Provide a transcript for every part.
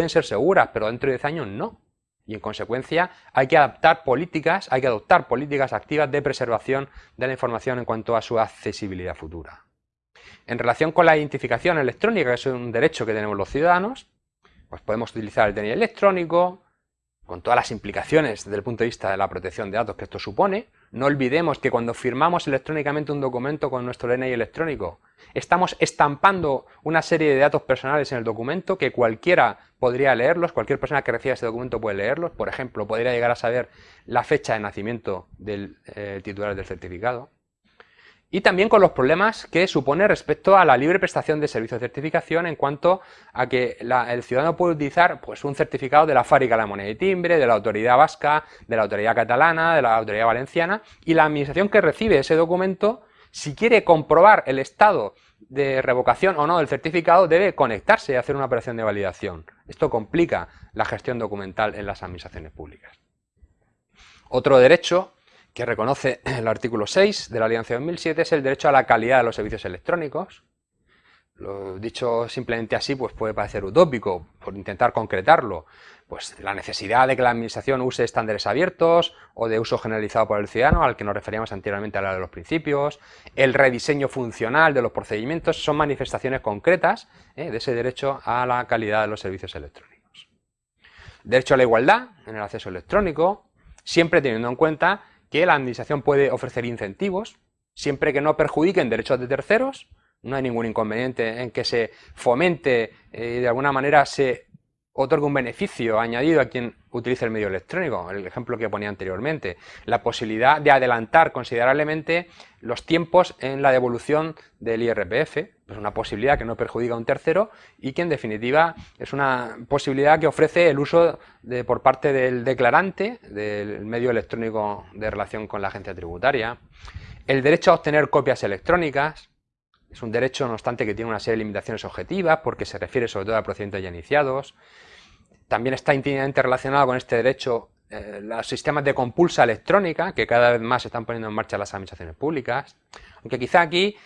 pueden ser seguras, pero dentro de 10 años no. Y en consecuencia hay que adaptar políticas, hay que adoptar políticas activas de preservación de la información en cuanto a su accesibilidad futura. En relación con la identificación electrónica, que es un derecho que tenemos los ciudadanos, pues podemos utilizar el DNI electrónico, con todas las implicaciones desde el punto de vista de la protección de datos que esto supone. No olvidemos que cuando firmamos electrónicamente un documento con nuestro DNI electrónico, estamos estampando una serie de datos personales en el documento que cualquiera podría leerlos, cualquier persona que reciba ese documento puede leerlos. Por ejemplo, podría llegar a saber la fecha de nacimiento del eh, titular del certificado y también con los problemas que supone respecto a la libre prestación de servicios de certificación en cuanto a que el ciudadano puede utilizar pues, un certificado de la fábrica de la moneda y timbre, de la autoridad vasca, de la autoridad catalana, de la autoridad valenciana y la administración que recibe ese documento, si quiere comprobar el estado de revocación o no del certificado, debe conectarse y hacer una operación de validación. Esto complica la gestión documental en las administraciones públicas. Otro derecho que reconoce el artículo 6 de la Alianza 2007 es el derecho a la calidad de los servicios electrónicos. Lo dicho simplemente así pues puede parecer utópico, por intentar concretarlo, pues la necesidad de que la administración use estándares abiertos o de uso generalizado por el ciudadano, al que nos referíamos anteriormente a la de los principios, el rediseño funcional de los procedimientos, son manifestaciones concretas ¿eh? de ese derecho a la calidad de los servicios electrónicos. Derecho a la igualdad en el acceso electrónico, siempre teniendo en cuenta que la administración puede ofrecer incentivos, siempre que no perjudiquen derechos de terceros, no hay ningún inconveniente en que se fomente eh, y de alguna manera se otorgue un beneficio añadido a quien utilice el medio electrónico, el ejemplo que ponía anteriormente, la posibilidad de adelantar considerablemente los tiempos en la devolución del IRPF, es una posibilidad que no perjudica a un tercero y que en definitiva es una posibilidad que ofrece el uso por parte del declarante del medio electrónico de relación con la agencia tributaria, el derecho a obtener copias electrónicas, es un derecho no obstante que tiene una serie de limitaciones objetivas porque se refiere sobre todo a procedimientos ya iniciados, también está íntimamente relacionado con este derecho eh, los sistemas de compulsa electrónica, que cada vez más se están poniendo en marcha las administraciones públicas, aunque quizá aquí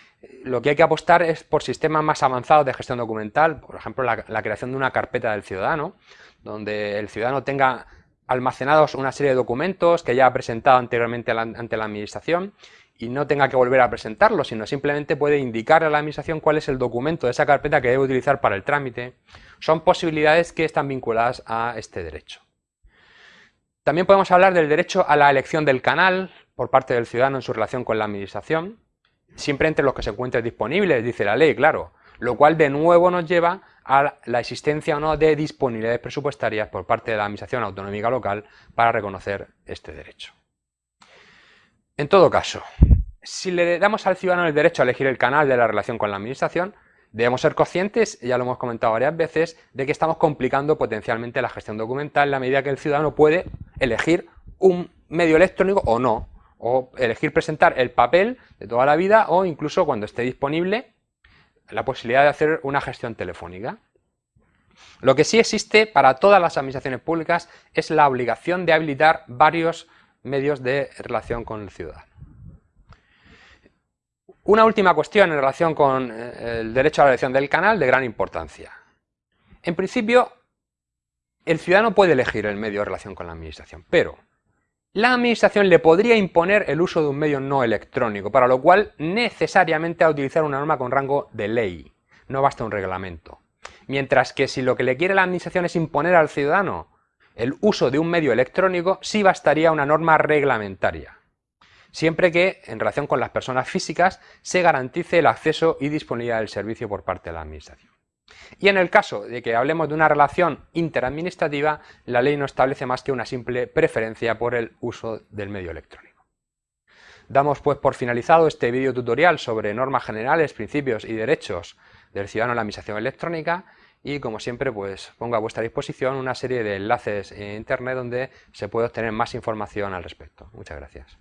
lo que hay que apostar es por sistemas más avanzados de gestión documental, por ejemplo la, creación de una carpeta del ciudadano, donde el ciudadano tenga almacenados una serie de documentos que ya ha presentado anteriormente ante la administración y no tenga que volver a presentarlo, sino simplemente puede indicar a la administración cuál es el documento de esa carpeta que debe utilizar para el trámite. Son posibilidades que están vinculadas a este derecho. También podemos hablar del derecho a la elección del canal por parte del ciudadano en su relación con la administración, siempre entre los que se encuentren disponibles, dice la ley, claro, lo cual de nuevo nos lleva a la existencia o no de disponibilidades presupuestarias por parte de la Administración Autonómica Local para reconocer este derecho. En todo caso, si le damos al ciudadano el derecho a elegir el canal de la relación con la administración, debemos ser conscientes, ya lo hemos comentado varias veces, de que estamos complicando potencialmente la gestión documental en la medida que el ciudadano puede elegir un medio electrónico o no, o elegir presentar el papel de toda la vida o incluso cuando esté disponible la posibilidad de hacer una gestión telefónica. Lo que sí existe para todas las administraciones públicas es la obligación de habilitar varios medios de relación con el ciudadano. Una última cuestión en relación con eh, el derecho a la elección del canal de gran importancia. En principio, el ciudadano puede elegir el medio de relación con la administración, pero la administración le podría imponer el uso de un medio no electrónico, para lo cual necesariamente ha de utilizar una norma con rango de ley, no basta un reglamento. Mientras que si lo que le quiere la administración es imponer al ciudadano el uso de un medio electrónico sí bastaría una norma reglamentaria, siempre que, en relación con las personas físicas, se garantice el acceso y disponibilidad del servicio por parte de la Administración. Y en el caso de que hablemos de una relación interadministrativa, la ley no establece más que una simple preferencia por el uso del medio electrónico. Damos pues por finalizado este vídeo tutorial sobre normas generales, principios y derechos del ciudadano en la administración electrónica y como siempre pues pongo a vuestra disposición una serie de enlaces en internet donde se puede obtener más información al respecto. Muchas gracias.